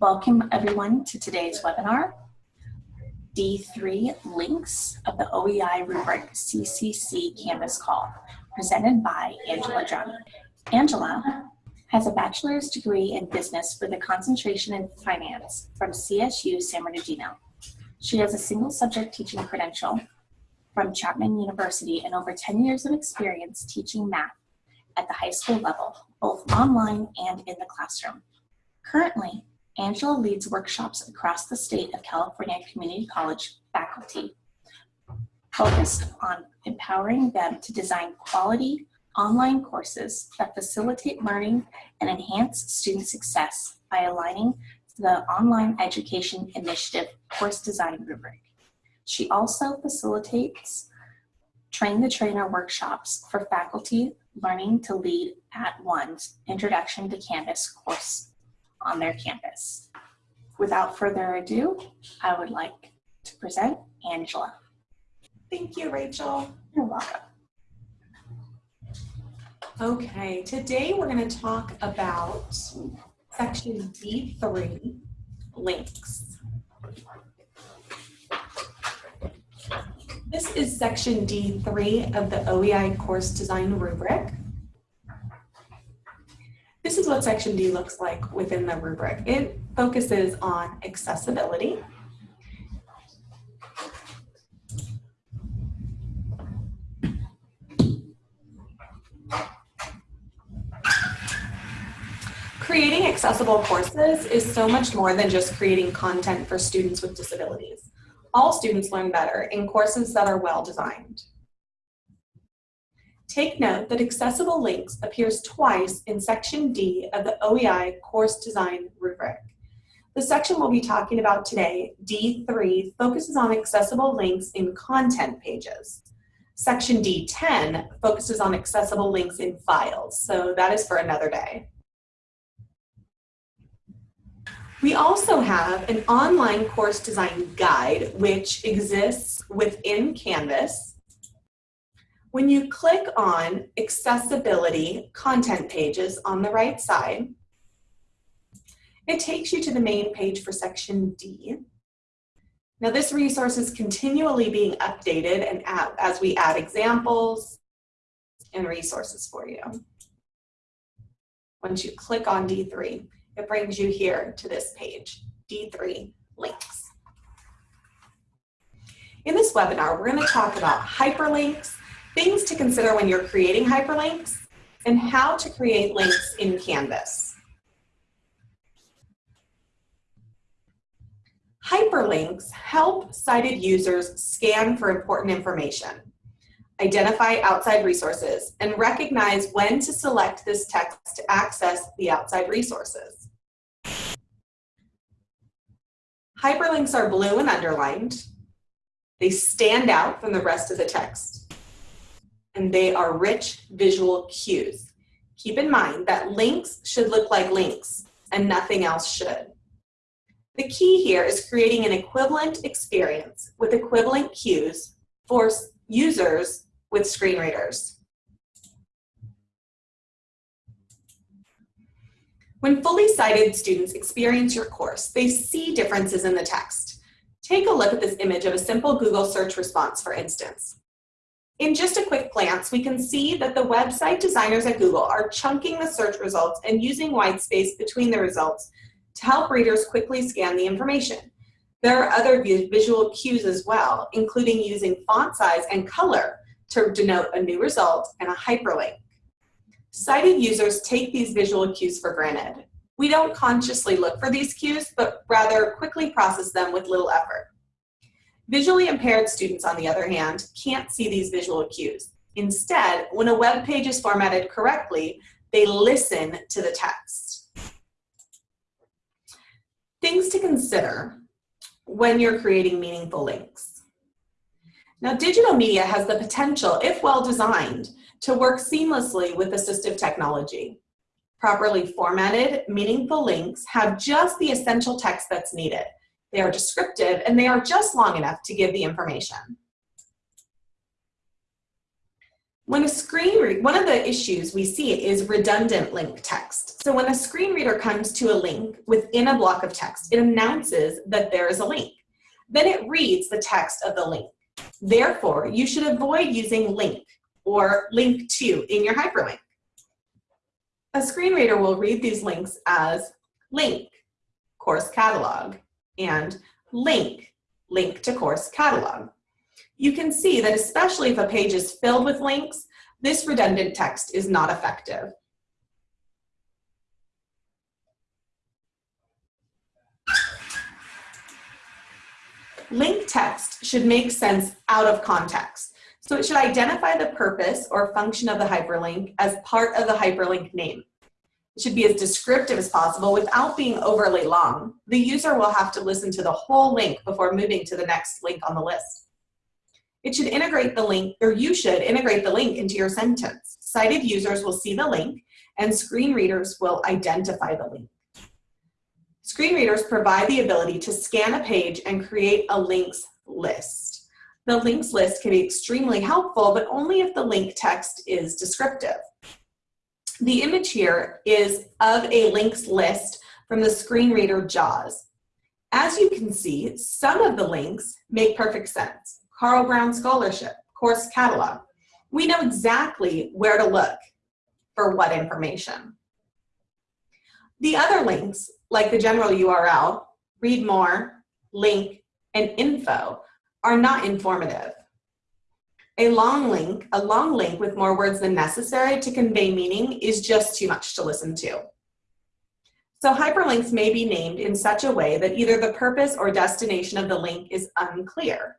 Welcome everyone to today's webinar, D3 Links of the OEI rubric CCC Canvas Call, presented by Angela Johnny. Angela has a bachelor's degree in business with a concentration in finance from CSU San Bernardino. She has a single subject teaching credential from Chapman University and over 10 years of experience teaching math at the high school level, both online and in the classroom. Currently, Angela leads workshops across the state of California Community College faculty focused on empowering them to design quality online courses that facilitate learning and enhance student success by aligning the Online Education Initiative course design rubric. She also facilitates train the trainer workshops for faculty learning to lead @ONE's Introduction to Canvas course on their campus. Without further ado, I would like to present Angela. Thank you, Rachel. You're welcome. Okay, today we're going to talk about section D3, links. This is section D3 of the OEI course design rubric. What section D looks like within the rubric. It focuses on accessibility, Creating accessible courses is so much more than just creating content for students with disabilities. All students learn better in courses that are well designed. Take note that accessible links appears twice in section D of the OEI course design rubric. The section we'll be talking about today, D3, focuses on accessible links in content pages. Section D10 focuses on accessible links in files, so that is for another day. We also have an online course design guide, which exists within Canvas. When you click on accessibility content pages on the right side, it takes you to the main page for section D. Now this resource is continually being updated and add, as we add examples and resources for you. Once you click on D3, it brings you here to this page, D3 links. In this webinar, we're going to talk about hyperlinks, things to consider when you're creating hyperlinks, and how to create links in Canvas. Hyperlinks help sighted users scan for important information, identify outside resources, and recognize when to select this text to access the outside resources. Hyperlinks are blue and underlined. They stand out from the rest of the text. And they are rich visual cues. Keep in mind that links should look like links and nothing else should. The key here is creating an equivalent experience with equivalent cues for users with screen readers. When fully sighted students experience your course, they see differences in the text. Take a look at this image of a simple Google search response, for instance. In just a quick glance, we can see that the website designers at Google are chunking the search results and using white space between the results to help readers quickly scan the information. There are other visual cues as well, including using font size and color to denote a new result and a hyperlink. Sighted users take these visual cues for granted. We don't consciously look for these cues, but rather quickly process them with little effort. Visually impaired students, on the other hand, can't see these visual cues. Instead, when a web page is formatted correctly, they listen to the text. Things to consider when you're creating meaningful links. Now, digital media has the potential, if well designed, to work seamlessly with assistive technology. Properly formatted, meaningful links have just the essential text that's needed. They are descriptive and they are just long enough to give the information. When a screen read, one of the issues we see is redundant link text. So when a screen reader comes to a link within a block of text, it announces that there is a link. Then it reads the text of the link. Therefore, you should avoid using link or link to in your hyperlink. A screen reader will read these links as link, course catalog, and link, link to course catalog you can see that especially if a page is filled with links, this redundant text is not effective. Link text should make sense out of context. So it should identify the purpose or function of the hyperlink as part of the hyperlink name. Should be as descriptive as possible without being overly long. The user will have to listen to the whole link before moving to the next link on the list. It should integrate the link, or you should integrate the link into your sentence. Sighted users will see the link and screen readers will identify the link. Screen readers provide the ability to scan a page and create a links list. The links list can be extremely helpful, but only if the link text is descriptive. The image here is of a links list from the screen reader JAWS. As you can see, some of the links make perfect sense. Carl Brown Scholarship, course catalog. We know exactly where to look for what information. The other links, like the general URL, read more, link, and info, are not informative. A long link, a long link with more words than necessary to convey meaning is just too much to listen to. So hyperlinks may be named in such a way that either the purpose or destination of the link is unclear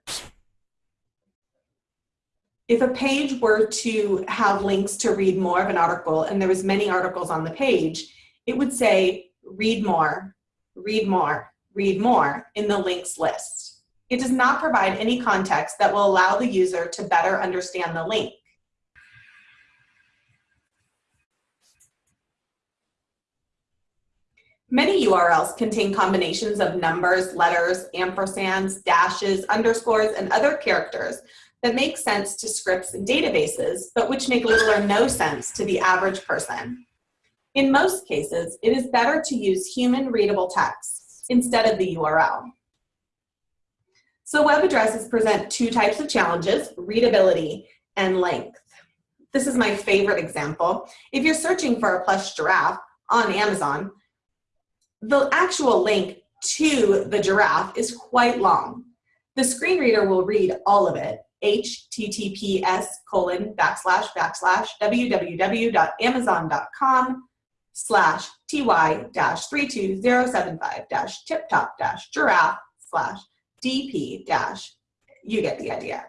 if a page were to have links to read more of an article and there was many articles on the page, it would say read more, read more, read more in the links list. It does not provide any context that will allow the user to better understand the link. Many URLs contain combinations of numbers, letters, ampersands, dashes, underscores, and other characters that make sense to scripts and databases, but which make little or no sense to the average person. In most cases, it is better to use human readable text instead of the URL. So web addresses present two types of challenges, readability and length. This is my favorite example. If you're searching for a plush giraffe on Amazon, the actual link to the giraffe is quite long. The screen reader will read all of it, https colon backslash backslash www.amazon.com slash ty dash 32075 dash tip top dash giraffe slash dp dash you get the idea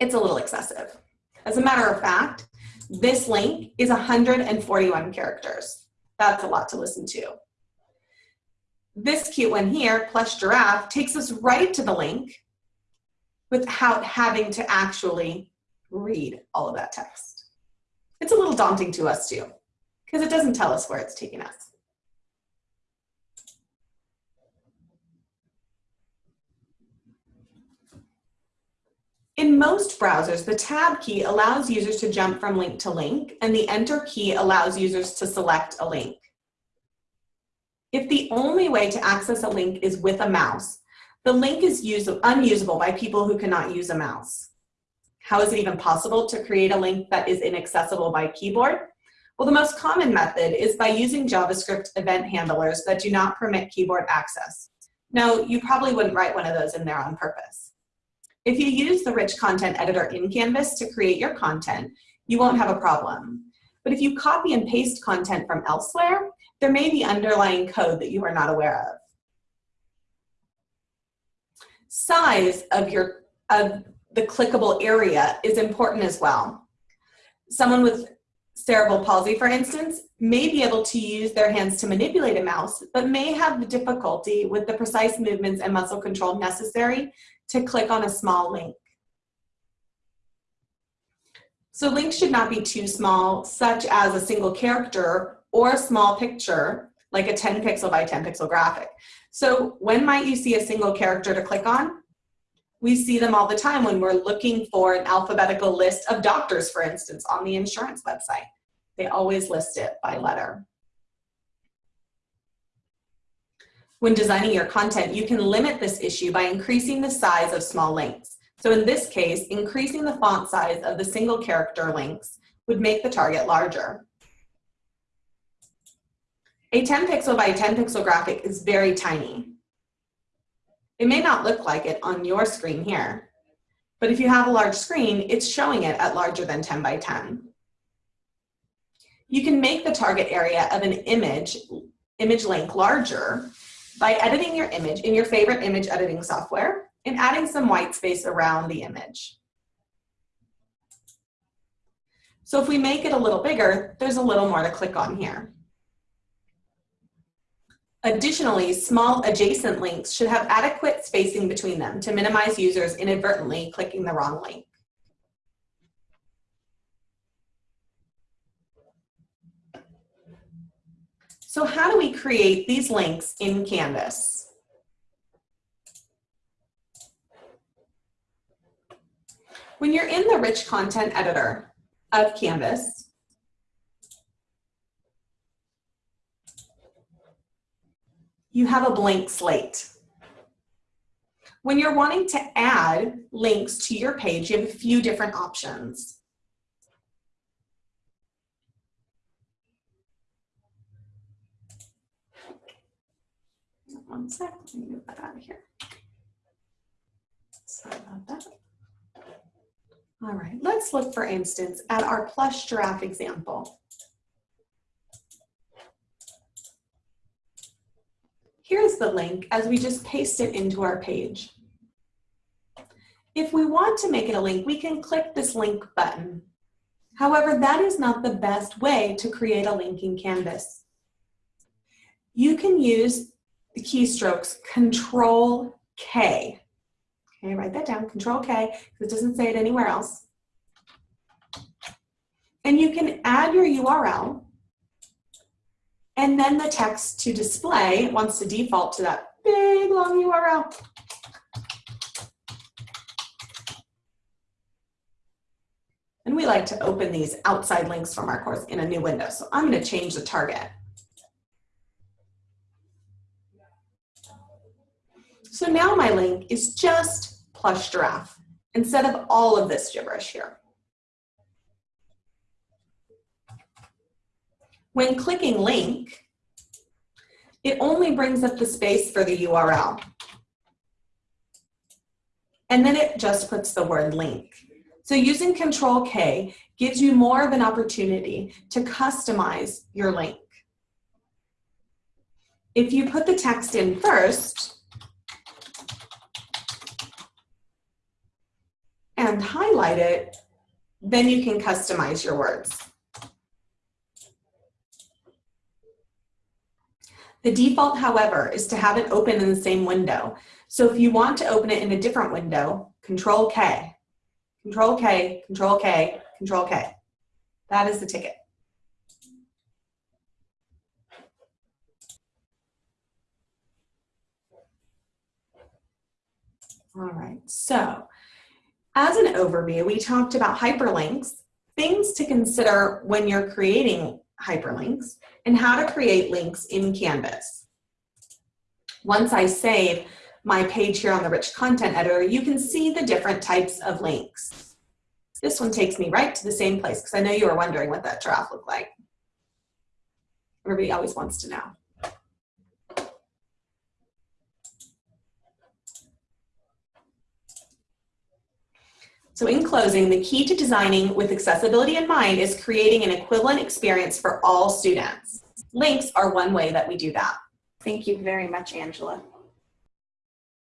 it's a little excessive as a matter of fact this link is 141 characters that's a lot to listen to this cute one here plush giraffe takes us right to the link without having to actually read all of that text. It's a little daunting to us too, because it doesn't tell us where it's taking us. In most browsers, the tab key allows users to jump from link to link, and the enter key allows users to select a link. If the only way to access a link is with a mouse, the link is unusable by people who cannot use a mouse. How is it even possible to create a link that is inaccessible by keyboard? Well, the most common method is by using JavaScript event handlers that do not permit keyboard access. Now, you probably wouldn't write one of those in there on purpose. If you use the rich content editor in Canvas to create your content, you won't have a problem. But if you copy and paste content from elsewhere, there may be underlying code that you are not aware of size of your of the clickable area is important as well. Someone with cerebral palsy, for instance, may be able to use their hands to manipulate a mouse, but may have difficulty with the precise movements and muscle control necessary to click on a small link. So links should not be too small, such as a single character or a small picture, like a 10 pixel by 10 pixel graphic. So when might you see a single character to click on? We see them all the time when we're looking for an alphabetical list of doctors, for instance, on the insurance website. They always list it by letter. When designing your content, you can limit this issue by increasing the size of small links. So in this case, increasing the font size of the single character links would make the target larger. A 10 pixel by 10 pixel graphic is very tiny. It may not look like it on your screen here, but if you have a large screen, it's showing it at larger than 10 by 10. You can make the target area of an image, image link larger by editing your image in your favorite image editing software and adding some white space around the image. So if we make it a little bigger, there's a little more to click on here. Additionally, small adjacent links should have adequate spacing between them to minimize users inadvertently clicking the wrong link. So how do we create these links in Canvas? When you're in the rich content editor of Canvas, you have a blank slate. When you're wanting to add links to your page, you have a few different options. One sec, let me move that out of here. Sorry about that. All right, let's look, for instance, at our plush giraffe example. Here's the link as we just paste it into our page. If we want to make it a link, we can click this link button. However, that is not the best way to create a link in Canvas. You can use the keystrokes Control K. Okay, write that down, Control K, because it doesn't say it anywhere else. And you can add your URL and then the text to display wants to default to that big long URL. And we like to open these outside links from our course in a new window. So I'm gonna change the target. So now my link is just plush giraffe instead of all of this gibberish here. When clicking link, it only brings up the space for the URL. And then it just puts the word link. So using Control K gives you more of an opportunity to customize your link. If you put the text in first and highlight it, then you can customize your words. The default, however, is to have it open in the same window. So if you want to open it in a different window, Control K, Control K, Control K, Control K. That is the ticket. All right, so as an overview, we talked about hyperlinks, things to consider when you're creating hyperlinks, and how to create links in Canvas. Once I save my page here on the rich content editor, you can see the different types of links. This one takes me right to the same place because I know you were wondering what that giraffe looked like. Everybody always wants to know. So in closing, the key to designing with accessibility in mind is creating an equivalent experience for all students. Links are one way that we do that. Thank you very much, Angela.